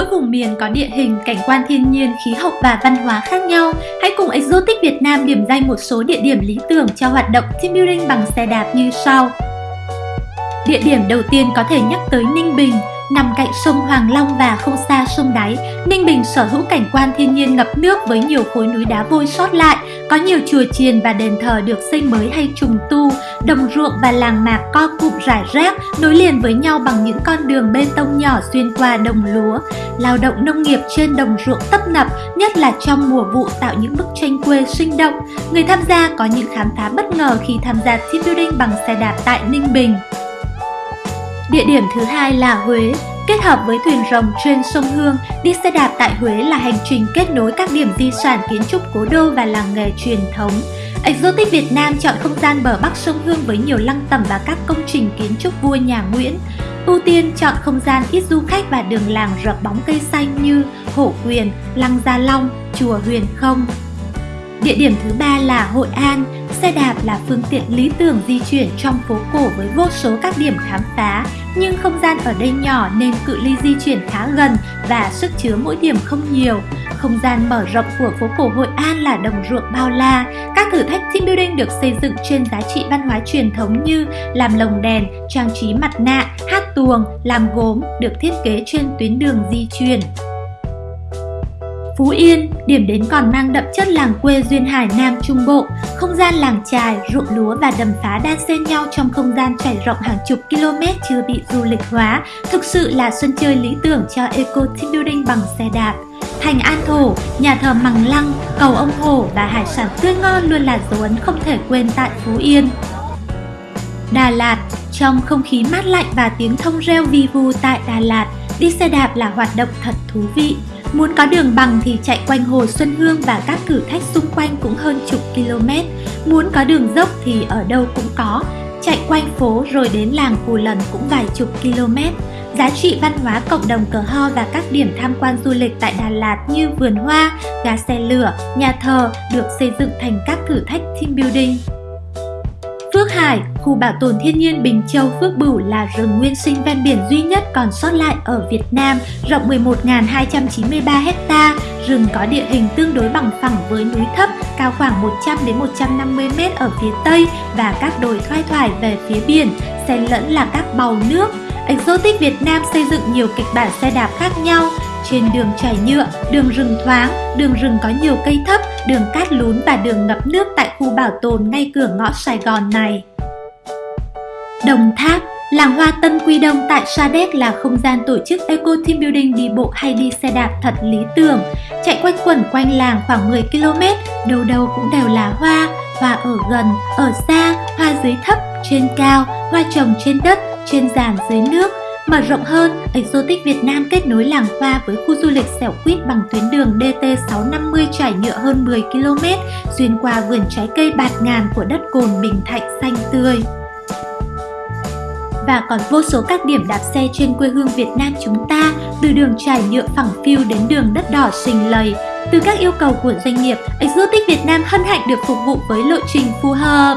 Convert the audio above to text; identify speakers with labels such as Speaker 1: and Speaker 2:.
Speaker 1: mỗi vùng miền có địa hình, cảnh quan thiên nhiên, khí hậu và văn hóa khác nhau, hãy cùng Exotic Việt Nam điểm danh một số địa điểm lý tưởng cho hoạt động team building bằng xe đạp như sau. Địa điểm đầu tiên có thể nhắc tới Ninh Bình, Nằm cạnh sông Hoàng Long và không xa sông Đáy, Ninh Bình sở hữu cảnh quan thiên nhiên ngập nước với nhiều khối núi đá vôi sót lại, có nhiều chùa chiền và đền thờ được xây mới hay trùng tu, đồng ruộng và làng mạc co cụm rải rác nối liền với nhau bằng những con đường bê tông nhỏ xuyên qua đồng lúa. Lao động nông nghiệp trên đồng ruộng tấp nập, nhất là trong mùa vụ tạo những bức tranh quê sinh động. Người tham gia có những khám phá bất ngờ khi tham gia team building bằng xe đạp tại Ninh Bình. Địa điểm thứ hai là Huế. Kết hợp với thuyền rồng trên sông Hương, đi xe đạp tại Huế là hành trình kết nối các điểm di sản kiến trúc cố đô và làng nghề truyền thống. Exotic Việt Nam chọn không gian bờ bắc sông Hương với nhiều lăng tẩm và các công trình kiến trúc vua nhà Nguyễn. Ưu tiên chọn không gian ít du khách và đường làng rợp bóng cây xanh như Hổ Quyền, Lăng Gia Long, Chùa Huyền Không. Địa điểm thứ ba là Hội An. Xe đạp là phương tiện lý tưởng di chuyển trong phố cổ với vô số các điểm khám phá, nhưng không gian ở đây nhỏ nên cự ly di chuyển khá gần và sức chứa mỗi điểm không nhiều. Không gian mở rộng của phố cổ Hội An là đồng ruộng bao la. Các thử thách team building được xây dựng trên giá trị văn hóa truyền thống như làm lồng đèn, trang trí mặt nạ, hát tuồng, làm gốm được thiết kế trên tuyến đường di chuyển. Phú Yên, điểm đến còn mang đậm chất làng quê duyên hải Nam Trung Bộ, không gian làng trài, ruộng lúa và đầm phá đan xen nhau trong không gian trải rộng hàng chục km chưa bị du lịch hóa, thực sự là sân chơi lý tưởng cho eco team building bằng xe đạp. Thành An Thổ, nhà thờ Mằng Lăng, cầu ông Hổ và hải sản tươi ngon luôn là dấu ấn không thể quên tại Phú Yên. Đà Lạt, trong không khí mát lạnh và tiếng thông reo vi vu tại Đà Lạt, đi xe đạp là hoạt động thật thú vị. Muốn có đường bằng thì chạy quanh hồ Xuân Hương và các thử thách xung quanh cũng hơn chục km. Muốn có đường dốc thì ở đâu cũng có. Chạy quanh phố rồi đến làng Cù Lần cũng vài chục km. Giá trị văn hóa cộng đồng cờ ho và các điểm tham quan du lịch tại Đà Lạt như vườn hoa, gà xe lửa, nhà thờ được xây dựng thành các thử thách team building. Phước Hải, khu bảo tồn thiên nhiên Bình Châu Phước Bửu là rừng nguyên sinh ven biển duy nhất còn sót lại ở Việt Nam, rộng 11.293 hecta. Rừng có địa hình tương đối bằng phẳng với núi thấp, cao khoảng 100 đến 150 m ở phía tây và các đồi thoai thoải về phía biển, xen lẫn là các bầu nước. Exotic Việt Nam xây dựng nhiều kịch bản xe đạp khác nhau, trên đường trải nhựa, đường rừng thoáng, đường rừng có nhiều cây thấp, đường cát lún và đường ngập nước tại khu bảo tồn ngay cửa ngõ Sài Gòn này. Đồng Tháp Làng hoa Tân Quy Đông tại Sa Đéc là không gian tổ chức Eco Team Building đi bộ hay đi xe đạp thật lý tưởng. Chạy quanh quẩn quanh làng khoảng 10 km, đâu đâu cũng đều là hoa, hoa ở gần, ở xa, hoa dưới thấp, trên cao, hoa trồng trên đất, trên giàn dưới nước, Mở rộng hơn, Exotic Việt Nam kết nối làng hoa với khu du lịch Xẻo Quýt bằng tuyến đường DT650 trải nhựa hơn 10 km, xuyên qua vườn trái cây bạt ngàn của đất cồn Bình Thạnh xanh tươi. Và còn vô số các điểm đạp xe trên quê hương Việt Nam chúng ta, từ đường trải nhựa phẳng phiu đến đường đất đỏ xình lầy. Từ các yêu cầu của doanh nghiệp, Exotic Việt Nam hân hạnh được phục vụ với lộ trình phù hợp.